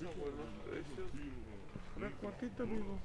Llaveritos, abuelos pues, precios. Este, una cuartita, amigo.